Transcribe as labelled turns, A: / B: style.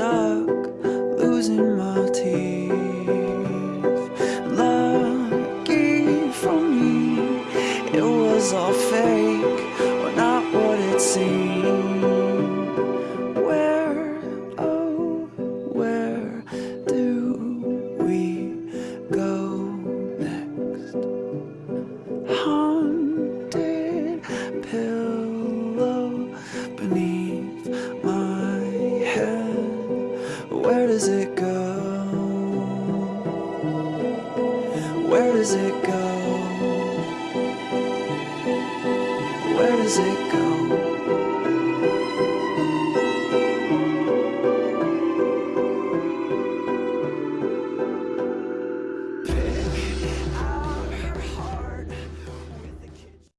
A: stuck losing my teeth. Lucky for me, it was all fake. Does it go? Where does it go? Where does it go?